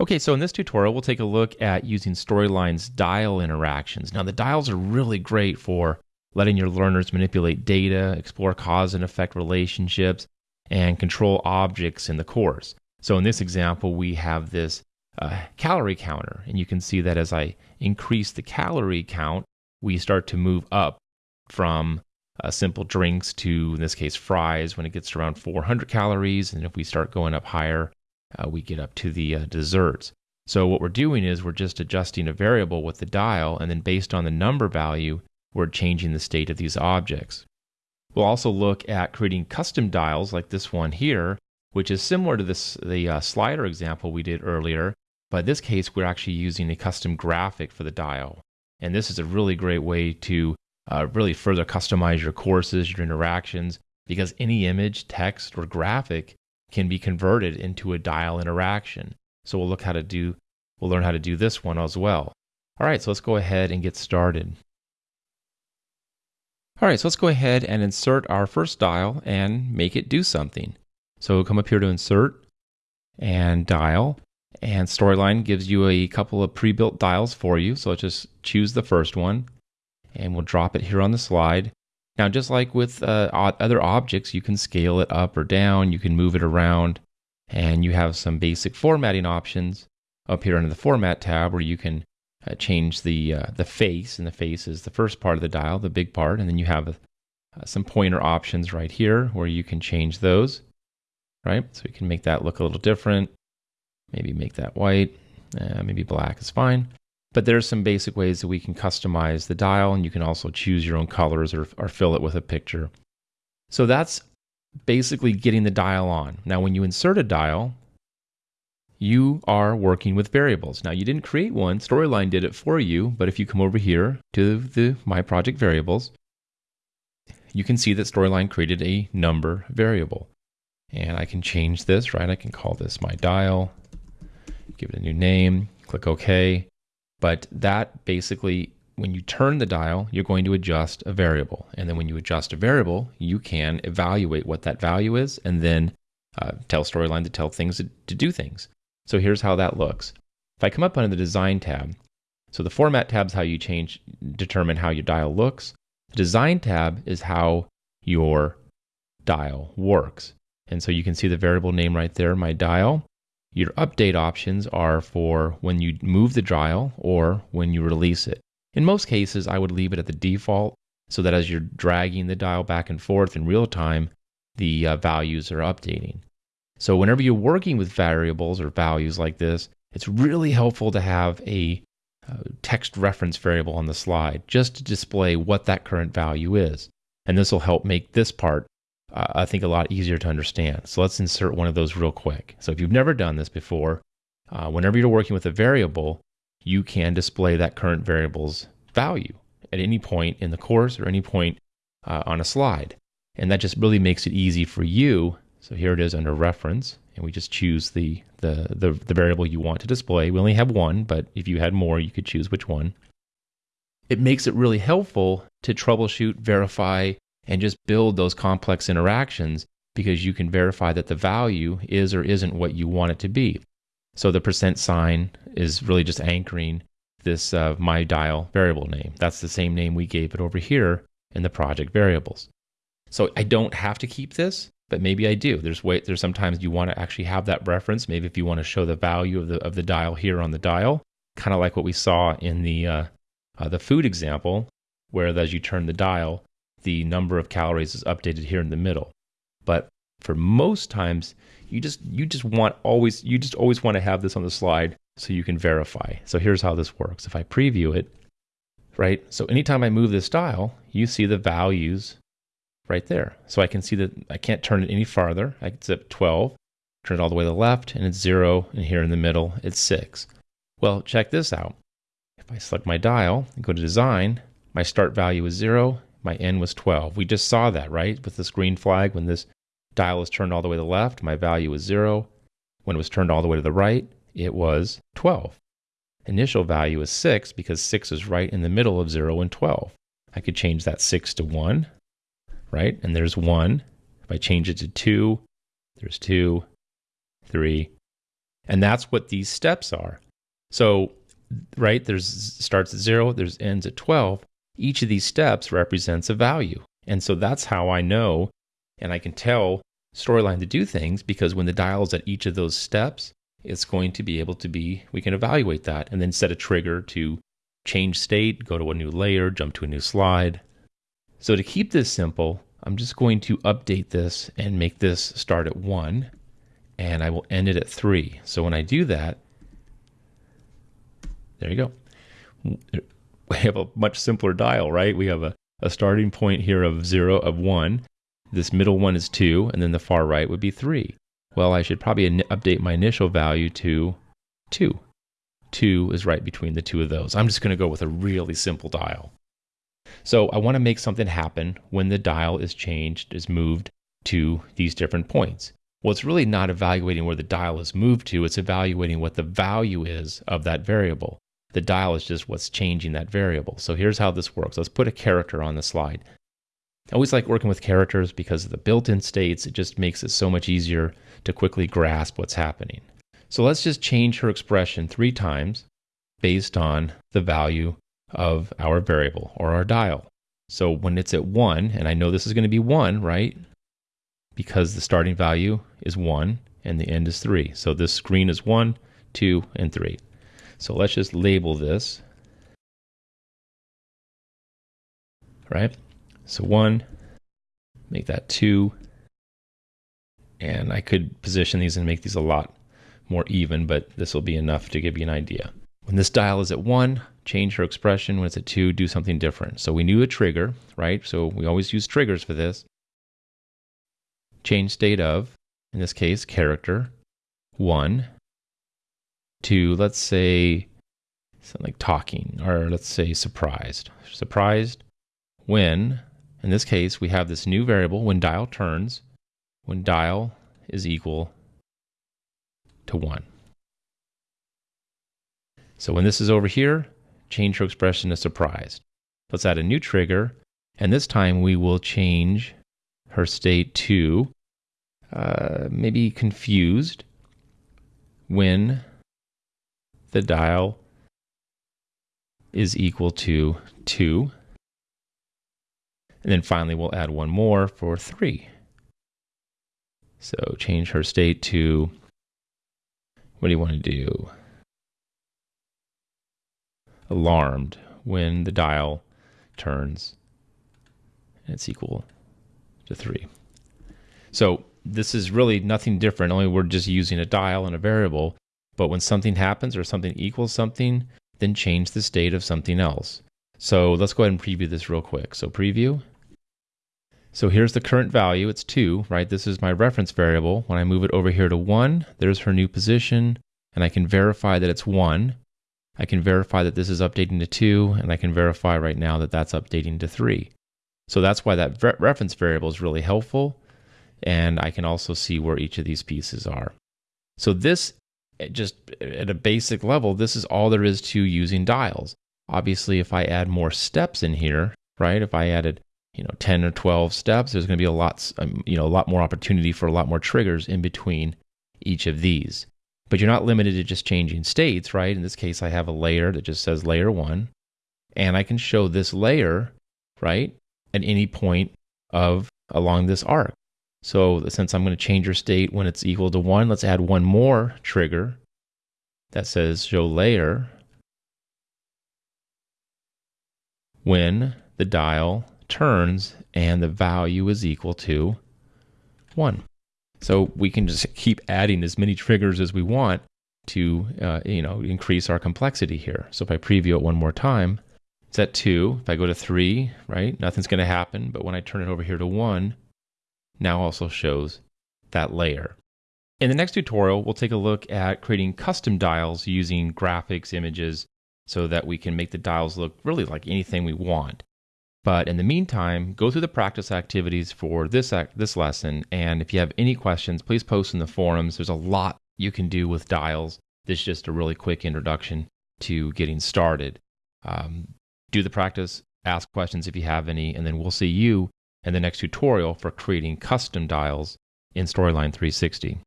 Okay, so in this tutorial, we'll take a look at using Storyline's dial interactions. Now, the dials are really great for letting your learners manipulate data, explore cause and effect relationships, and control objects in the course. So in this example, we have this uh, calorie counter, and you can see that as I increase the calorie count, we start to move up from uh, simple drinks to, in this case, fries when it gets around 400 calories. And if we start going up higher, uh, we get up to the uh, desserts. So what we're doing is we're just adjusting a variable with the dial, and then based on the number value, we're changing the state of these objects. We'll also look at creating custom dials like this one here, which is similar to this the uh, slider example we did earlier, but in this case we're actually using a custom graphic for the dial. And this is a really great way to uh, really further customize your courses, your interactions, because any image, text, or graphic can be converted into a dial interaction. So we'll look how to do, we'll learn how to do this one as well. All right, so let's go ahead and get started. All right, so let's go ahead and insert our first dial and make it do something. So we'll come up here to insert and dial, and Storyline gives you a couple of pre-built dials for you. So let's just choose the first one, and we'll drop it here on the slide. Now, just like with uh, other objects, you can scale it up or down, you can move it around, and you have some basic formatting options up here under the Format tab where you can uh, change the, uh, the face, and the face is the first part of the dial, the big part, and then you have uh, some pointer options right here where you can change those, right? So you can make that look a little different, maybe make that white, uh, maybe black is fine. But there's some basic ways that we can customize the dial, and you can also choose your own colors or, or fill it with a picture. So that's basically getting the dial on. Now, when you insert a dial, you are working with variables. Now, you didn't create one, Storyline did it for you, but if you come over here to the My Project variables, you can see that Storyline created a number variable. And I can change this, right? I can call this my dial, give it a new name, click OK. But that basically, when you turn the dial, you're going to adjust a variable. And then when you adjust a variable, you can evaluate what that value is and then uh, tell Storyline to tell things to, to do things. So here's how that looks. If I come up under the Design tab, so the Format tab is how you change, determine how your dial looks. The Design tab is how your dial works. And so you can see the variable name right there, my dial. Your update options are for when you move the dial or when you release it. In most cases, I would leave it at the default so that as you're dragging the dial back and forth in real time, the uh, values are updating. So whenever you're working with variables or values like this, it's really helpful to have a uh, text reference variable on the slide just to display what that current value is. And this will help make this part I think, a lot easier to understand. So let's insert one of those real quick. So if you've never done this before, uh, whenever you're working with a variable, you can display that current variable's value at any point in the course or any point uh, on a slide. And that just really makes it easy for you. So here it is under reference, and we just choose the, the, the, the variable you want to display. We only have one, but if you had more, you could choose which one. It makes it really helpful to troubleshoot, verify, and just build those complex interactions because you can verify that the value is or isn't what you want it to be. So the percent sign is really just anchoring this uh, my dial variable name. That's the same name we gave it over here in the project variables. So I don't have to keep this, but maybe I do. There's way, there's sometimes you want to actually have that reference. Maybe if you want to show the value of the of the dial here on the dial, kind of like what we saw in the uh, uh, the food example, where as you turn the dial, the number of calories is updated here in the middle. But for most times, you just you just want always you just always want to have this on the slide so you can verify. So here's how this works. If I preview it, right? So anytime I move this dial, you see the values right there. So I can see that I can't turn it any farther. I can zip 12, turn it all the way to the left, and it's zero, and here in the middle, it's six. Well, check this out. If I select my dial and go to design, my start value is zero, my n was 12. We just saw that, right? With this green flag, when this dial is turned all the way to the left, my value was 0. When it was turned all the way to the right, it was 12. Initial value is 6 because 6 is right in the middle of 0 and 12. I could change that 6 to 1, right? And there's 1. If I change it to 2, there's 2, 3, And that's what these steps are. So, right, there's starts at zero, there's ends at 12. Each of these steps represents a value. And so that's how I know and I can tell Storyline to do things because when the dial is at each of those steps, it's going to be able to be, we can evaluate that and then set a trigger to change state, go to a new layer, jump to a new slide. So to keep this simple, I'm just going to update this and make this start at one and I will end it at three. So when I do that, there you go. We have a much simpler dial, right? We have a, a starting point here of zero of one. This middle one is two, and then the far right would be three. Well, I should probably update my initial value to two. Two is right between the two of those. I'm just going to go with a really simple dial. So I want to make something happen when the dial is changed, is moved to these different points. Well, it's really not evaluating where the dial is moved to, it's evaluating what the value is of that variable. The dial is just what's changing that variable. So here's how this works. Let's put a character on the slide. I always like working with characters because of the built-in states. It just makes it so much easier to quickly grasp what's happening. So let's just change her expression three times based on the value of our variable or our dial. So when it's at 1, and I know this is going to be 1, right? Because the starting value is 1 and the end is 3. So this screen is 1, 2, and 3. So let's just label this. Right? So 1, make that 2, and I could position these and make these a lot more even, but this will be enough to give you an idea. When this dial is at 1, change her expression. When it's at 2, do something different. So we knew a trigger, right? So we always use triggers for this. Change state of, in this case, character, 1 to, let's say, something like talking, or let's say surprised. Surprised when, in this case, we have this new variable, when dial turns, when dial is equal to 1. So when this is over here, change her expression to surprised. Let's add a new trigger, and this time we will change her state to uh, maybe confused when the dial is equal to 2. And then finally, we'll add one more for 3. So change her state to, what do you want to do? Alarmed when the dial turns and it's equal to 3. So this is really nothing different, only we're just using a dial and a variable. But when something happens or something equals something, then change the state of something else. So let's go ahead and preview this real quick. So preview. So here's the current value, it's 2, right? This is my reference variable. When I move it over here to 1, there's her new position, and I can verify that it's 1. I can verify that this is updating to 2, and I can verify right now that that's updating to 3. So that's why that re reference variable is really helpful, and I can also see where each of these pieces are. So this, just at a basic level, this is all there is to using dials. Obviously, if I add more steps in here, right, if I added you know 10 or 12 steps there's going to be a lot um, you know a lot more opportunity for a lot more triggers in between each of these. But you're not limited to just changing states right? In this case i have a layer that just says layer 1 and i can show this layer right at any point of along this arc. So since i'm going to change your state when it's equal to 1 let's add one more trigger that says show layer when the dial turns and the value is equal to 1. So we can just keep adding as many triggers as we want to uh, you know increase our complexity here. So if I preview it one more time, it's at 2. If I go to 3, right, nothing's going to happen. But when I turn it over here to 1, now also shows that layer. In the next tutorial, we'll take a look at creating custom dials using graphics, images, so that we can make the dials look really like anything we want. But in the meantime, go through the practice activities for this act, this lesson. And if you have any questions, please post in the forums. There's a lot you can do with dials. This is just a really quick introduction to getting started. Um, do the practice, ask questions if you have any, and then we'll see you in the next tutorial for creating custom dials in Storyline 360.